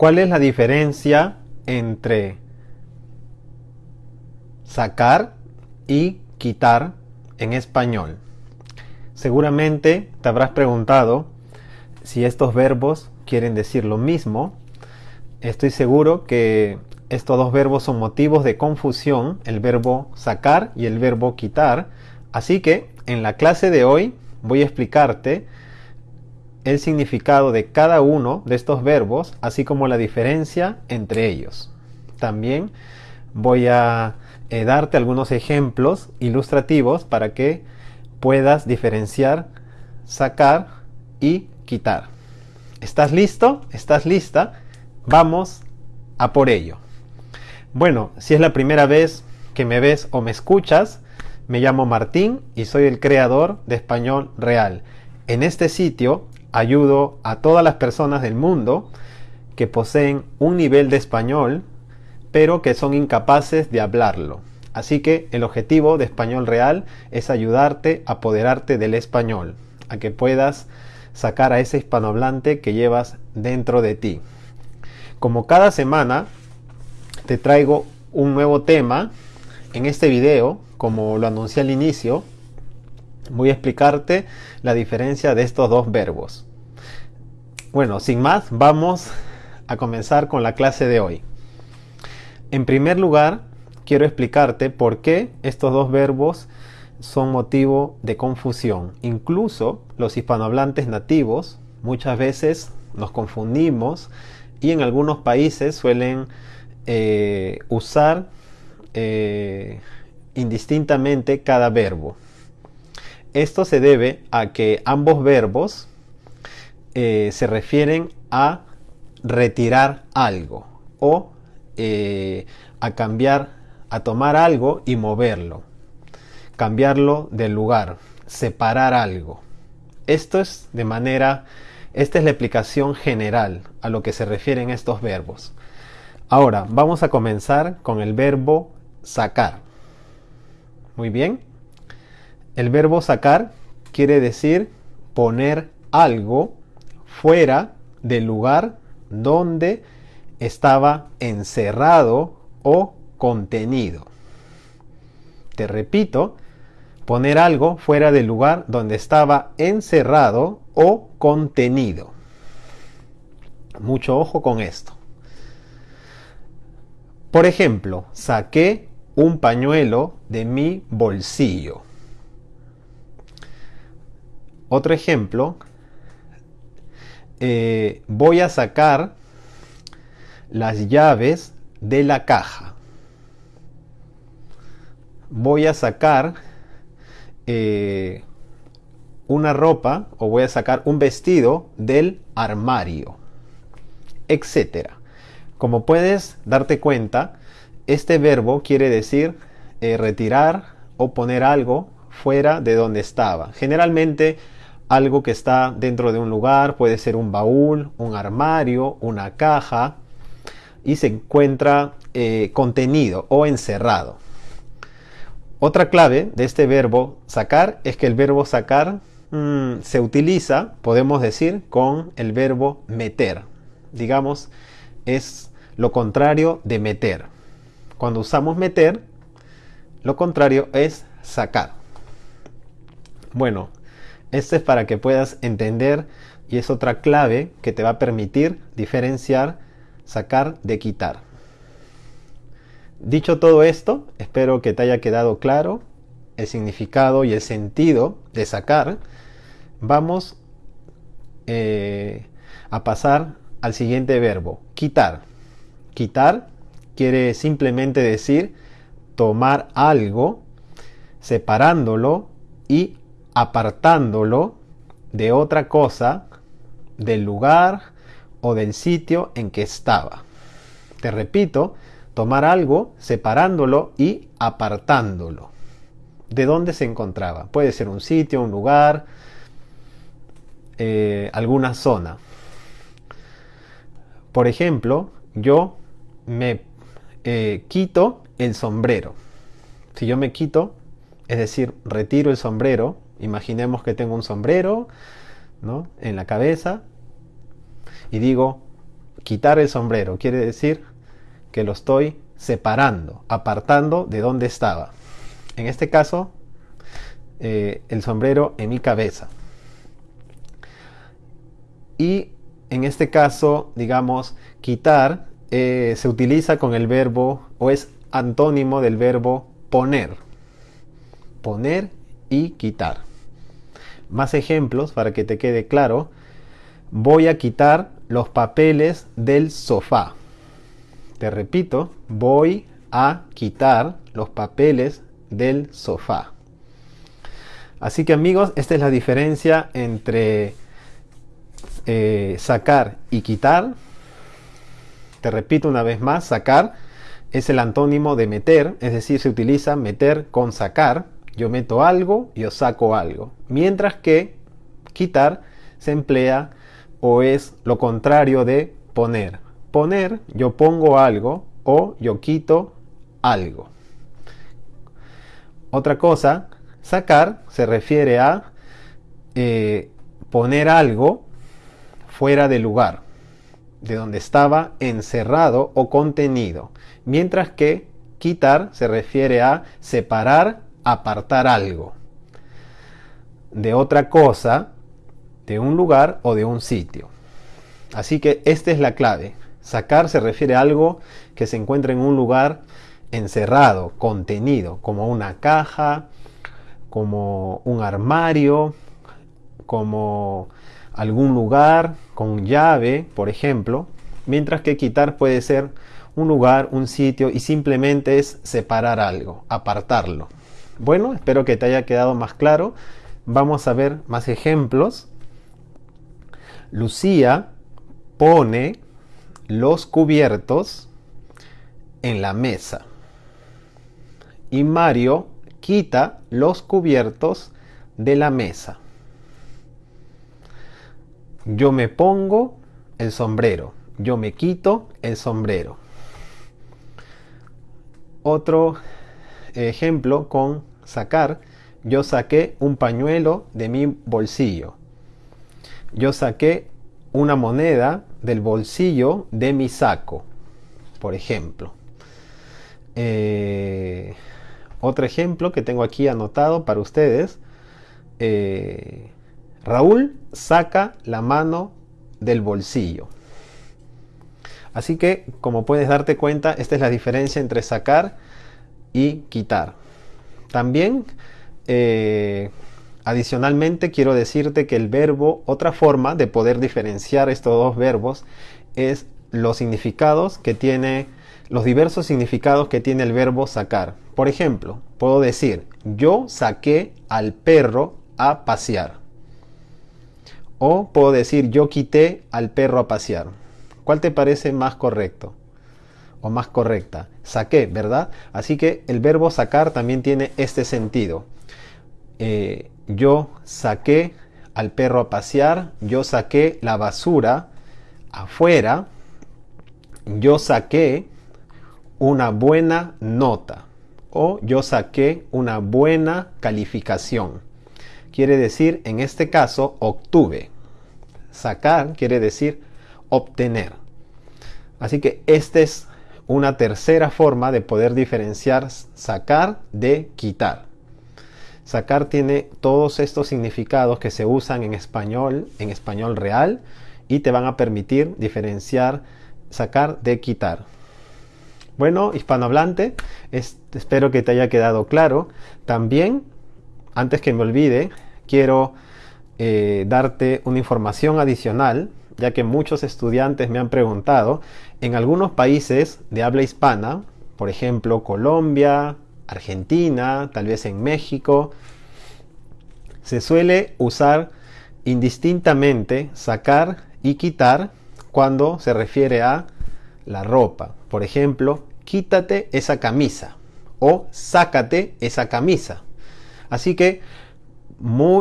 ¿Cuál es la diferencia entre sacar y quitar en español? Seguramente te habrás preguntado si estos verbos quieren decir lo mismo. Estoy seguro que estos dos verbos son motivos de confusión, el verbo sacar y el verbo quitar. Así que en la clase de hoy voy a explicarte el significado de cada uno de estos verbos, así como la diferencia entre ellos. También voy a eh, darte algunos ejemplos ilustrativos para que puedas diferenciar sacar y quitar. ¿Estás listo? ¿Estás lista? Vamos a por ello. Bueno, si es la primera vez que me ves o me escuchas, me llamo Martín y soy el creador de Español Real. En este sitio ayudo a todas las personas del mundo que poseen un nivel de español, pero que son incapaces de hablarlo. Así que el objetivo de Español Real es ayudarte a apoderarte del español, a que puedas sacar a ese hispanohablante que llevas dentro de ti. Como cada semana te traigo un nuevo tema en este video, como lo anuncié al inicio, voy a explicarte la diferencia de estos dos verbos. Bueno, sin más, vamos a comenzar con la clase de hoy. En primer lugar, quiero explicarte por qué estos dos verbos son motivo de confusión. Incluso los hispanohablantes nativos muchas veces nos confundimos y en algunos países suelen eh, usar eh, indistintamente cada verbo. Esto se debe a que ambos verbos eh, se refieren a retirar algo o a cambiar, a tomar algo y moverlo, cambiarlo del lugar, separar algo. Esto es de manera, esta es la explicación general a lo que se refieren estos verbos. Ahora, vamos a comenzar con el verbo sacar. Muy bien. El verbo sacar quiere decir poner algo fuera del lugar donde estaba encerrado o contenido. Te repito, poner algo fuera del lugar donde estaba encerrado o contenido. Mucho ojo con esto. Por ejemplo, saqué un pañuelo de mi bolsillo. Otro ejemplo, eh, voy a sacar las llaves de la caja. Voy a sacar eh, una ropa o voy a sacar un vestido del armario, etcétera. Como puedes darte cuenta, este verbo quiere decir eh, retirar o poner algo fuera de donde estaba. Generalmente algo que está dentro de un lugar puede ser un baúl, un armario, una caja y se encuentra eh, contenido o encerrado. Otra clave de este verbo sacar es que el verbo sacar mm, se utiliza, podemos decir, con el verbo meter. Digamos, es lo contrario de meter. Cuando usamos meter, lo contrario es sacar. Bueno, esto es para que puedas entender y es otra clave que te va a permitir diferenciar sacar de quitar. Dicho todo esto, espero que te haya quedado claro el significado y el sentido de sacar. Vamos eh, a pasar al siguiente verbo, quitar. Quitar quiere simplemente decir tomar algo, separándolo y apartándolo de otra cosa, del lugar o del sitio en que estaba. Te repito, tomar algo, separándolo y apartándolo. ¿De dónde se encontraba? Puede ser un sitio, un lugar, eh, alguna zona. Por ejemplo, yo me eh, quito el sombrero. Si yo me quito, es decir, retiro el sombrero, imaginemos que tengo un sombrero ¿no? en la cabeza y digo, quitar el sombrero. Quiere decir que lo estoy separando, apartando de donde estaba. En este caso, eh, el sombrero en mi cabeza. Y en este caso, digamos, quitar eh, se utiliza con el verbo o es antónimo del verbo poner. Poner y quitar. Más ejemplos para que te quede claro. Voy a quitar los papeles del sofá. Te repito, voy a quitar los papeles del sofá. Así que amigos, esta es la diferencia entre eh, sacar y quitar. Te repito una vez más, sacar es el antónimo de meter, es decir, se utiliza meter con sacar. Yo meto algo, yo saco algo. Mientras que quitar se emplea o es lo contrario de poner. Poner, yo pongo algo o yo quito algo. Otra cosa, sacar se refiere a eh, poner algo fuera de lugar, de donde estaba encerrado o contenido. Mientras que quitar se refiere a separar, apartar algo de otra cosa, de un lugar o de un sitio. Así que esta es la clave. Sacar se refiere a algo que se encuentra en un lugar encerrado, contenido, como una caja, como un armario, como algún lugar con llave, por ejemplo, mientras que quitar puede ser un lugar, un sitio y simplemente es separar algo, apartarlo. Bueno, espero que te haya quedado más claro. Vamos a ver más ejemplos. Lucía pone los cubiertos en la mesa. Y Mario quita los cubiertos de la mesa. Yo me pongo el sombrero. Yo me quito el sombrero. Otro ejemplo con sacar. Yo saqué un pañuelo de mi bolsillo. Yo saqué una moneda del bolsillo de mi saco, por ejemplo. Eh, otro ejemplo que tengo aquí anotado para ustedes. Eh, Raúl saca la mano del bolsillo. Así que, como puedes darte cuenta, esta es la diferencia entre sacar y quitar. También, eh, adicionalmente, quiero decirte que el verbo, otra forma de poder diferenciar estos dos verbos es los significados que tiene, los diversos significados que tiene el verbo sacar. Por ejemplo, puedo decir, yo saqué al perro a pasear. O puedo decir yo quité al perro a pasear. ¿Cuál te parece más correcto? O más correcta. Saqué, ¿verdad? Así que el verbo sacar también tiene este sentido. Eh, yo saqué al perro a pasear. Yo saqué la basura afuera. Yo saqué una buena nota. O yo saqué una buena calificación quiere decir, en este caso, obtuve. Sacar quiere decir obtener. Así que esta es una tercera forma de poder diferenciar sacar de quitar. Sacar tiene todos estos significados que se usan en español, en español real, y te van a permitir diferenciar sacar de quitar. Bueno, hispanohablante, espero que te haya quedado claro. También antes que me olvide, quiero eh, darte una información adicional, ya que muchos estudiantes me han preguntado, en algunos países de habla hispana, por ejemplo Colombia, Argentina, tal vez en México, se suele usar indistintamente sacar y quitar cuando se refiere a la ropa. Por ejemplo, quítate esa camisa o sácate esa camisa. Así que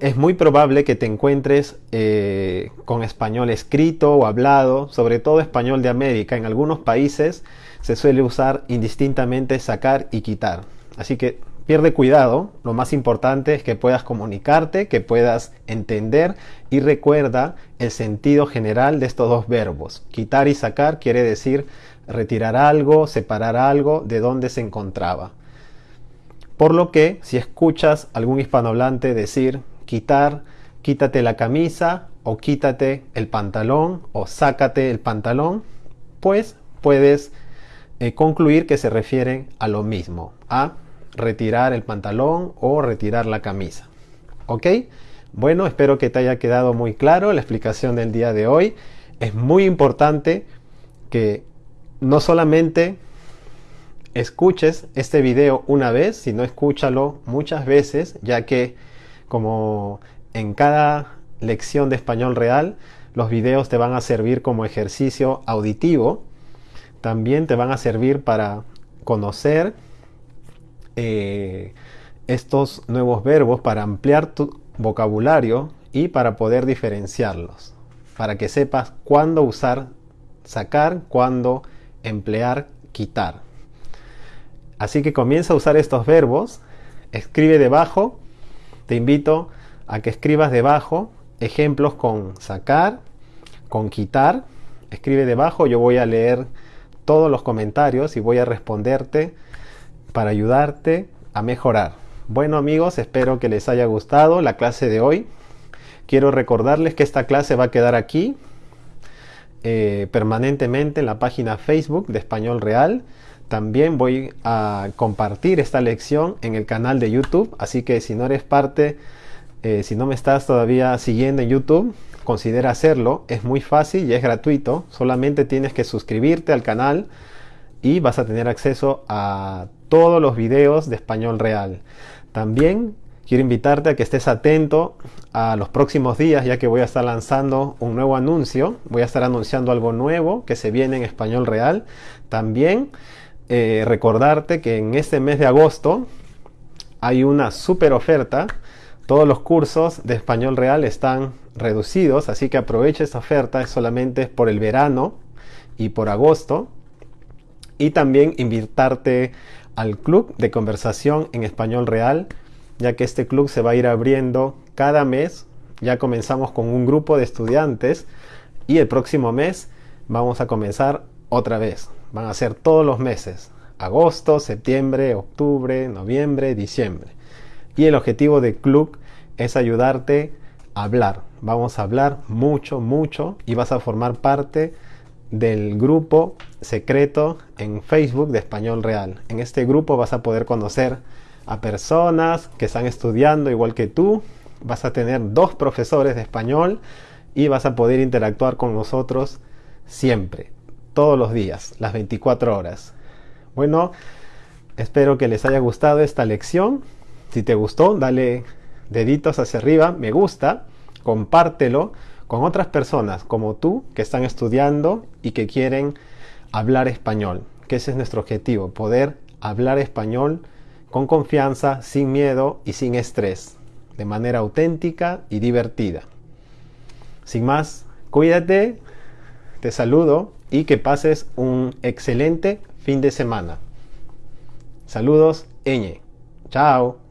es muy probable que te encuentres eh, con español escrito o hablado, sobre todo español de América. En algunos países se suele usar indistintamente sacar y quitar. Así que pierde cuidado, lo más importante es que puedas comunicarte, que puedas entender y recuerda el sentido general de estos dos verbos. Quitar y sacar quiere decir retirar algo, separar algo de donde se encontraba. Por lo que si escuchas algún hispanohablante decir quitar, quítate la camisa o quítate el pantalón o sácate el pantalón, pues puedes eh, concluir que se refieren a lo mismo, a retirar el pantalón o retirar la camisa. ¿Ok? Bueno, espero que te haya quedado muy claro la explicación del día de hoy. Es muy importante que no solamente escuches este video una vez, sino escúchalo muchas veces, ya que como en cada lección de español real, los videos te van a servir como ejercicio auditivo, también te van a servir para conocer eh, estos nuevos verbos para ampliar tu vocabulario y para poder diferenciarlos, para que sepas cuándo usar sacar, cuándo emplear quitar. Así que comienza a usar estos verbos, escribe debajo, te invito a que escribas debajo ejemplos con sacar, con quitar, escribe debajo, yo voy a leer todos los comentarios y voy a responderte para ayudarte a mejorar. Bueno amigos, espero que les haya gustado la clase de hoy. Quiero recordarles que esta clase va a quedar aquí eh, permanentemente en la página Facebook de Español Real. También voy a compartir esta lección en el canal de YouTube, así que si no eres parte, eh, si no me estás todavía siguiendo en YouTube, considera hacerlo. Es muy fácil y es gratuito. Solamente tienes que suscribirte al canal y vas a tener acceso a todos los videos de español real. También quiero invitarte a que estés atento a los próximos días ya que voy a estar lanzando un nuevo anuncio. Voy a estar anunciando algo nuevo que se viene en español real. También eh, recordarte que en este mes de agosto hay una super oferta. Todos los cursos de español real están reducidos, así que aprovecha esta oferta, solamente por el verano y por agosto. Y también invitarte al club de conversación en español real, ya que este club se va a ir abriendo cada mes. Ya comenzamos con un grupo de estudiantes y el próximo mes vamos a comenzar otra vez. Van a ser todos los meses, agosto, septiembre, octubre, noviembre, diciembre. Y el objetivo del club es ayudarte a hablar. Vamos a hablar mucho, mucho y vas a formar parte del grupo secreto en Facebook de Español Real. En este grupo vas a poder conocer a personas que están estudiando igual que tú. Vas a tener dos profesores de español y vas a poder interactuar con nosotros siempre, todos los días, las 24 horas. Bueno, espero que les haya gustado esta lección. Si te gustó, dale deditos hacia arriba, me gusta, compártelo con otras personas como tú que están estudiando y que quieren hablar español, que ese es nuestro objetivo, poder hablar español con confianza, sin miedo y sin estrés, de manera auténtica y divertida. Sin más, cuídate, te saludo y que pases un excelente fin de semana. Saludos, Eñe. Chao.